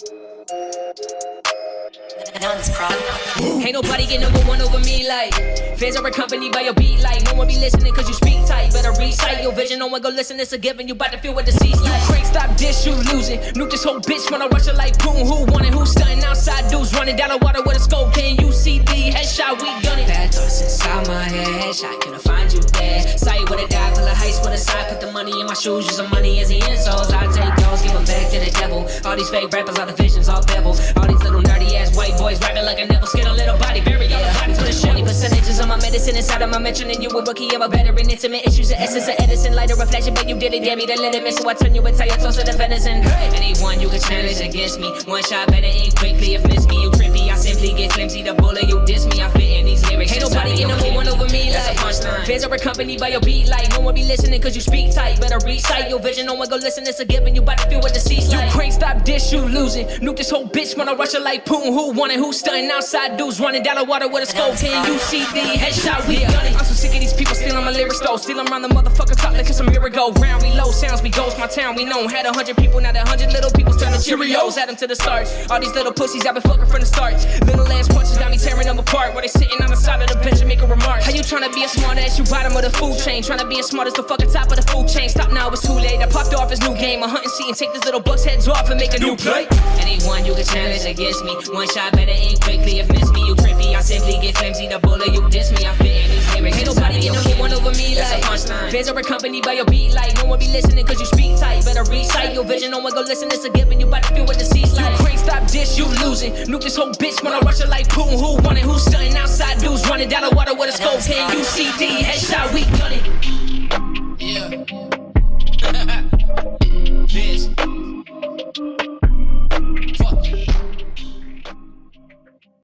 Ain't nobody get number one over me like Fans are accompanied by your beat like No one be listening cause you speak tight. Better recite your vision, no one go listen, it's a given You bout to feel what the seas like. Crank stop dish, you losing Nuke this whole bitch when I rush it like boom Who want it, who stunting outside dudes Running down the water with a scope? Can you see the headshot, we gun it. Bad thoughts inside my head Headshot, can I find you there? Sight with a die, pull a heist with a side Put the money in my shoes, use the money as the insoles I take those, these fake rappers, all the visions, all bevel All these little nerdy ass white boys rapping like a nipple Skin a little body, bury all the bodies with a shitty percentages of my medicine inside of my mentioning you a rookie, I'm a veteran Intimate issues, the essence of Edison. Light a reflection, but you did it, damn me, the limit So I turn you your toast of the venison. Anyone you can challenge against me. One shot better aim quickly, if Fans are accompanied by your beat like No one be listening cause you speak tight. Better recite your vision, no one go listen, it's a given. You bout to feel what the seats like. You crank stop this, you losing Nuke this whole bitch wanna rush it like Putin. Who want it, who stunting? Outside dudes Running down the water with a scope. Can you see the headshot, we it. I'm so sick of these people my lyrics though Stealing around the motherfucker top like it's a miracle Round we low sounds, we ghost my town We known. Had a hundred people, now that hundred little people's turn to Cheerios. Add them to the start All these little pussies I've been fucking from the start Little ass punches got me tearing them apart. While they sitting on the side of the bench and making remarks. How you tryna be a smart ass, you bottom of the food chain? Tryna be as smart as the fucking top of the food chain. Stop now, it's too late. I popped off his new game. A hunting seat and take this little buck's heads off and make a new play. Anyone you can challenge against me. One shot better aim quickly. If miss me You trippy, I simply get flimsy. The bullet you diss me, I fit Fans are accompanied by your beat like no one be listening cause you speak tight. Better recite your vision, no one go listen, it's a given. You about to feel what the seas like. You crank, stop this, you losing. Nuke this whole bitch when I rush it like Putin. Who want it? Who's stunting outside dudes running down the water with a scope? Can you see D? Headshot, we done it. Yeah. Bitch. Fuck you.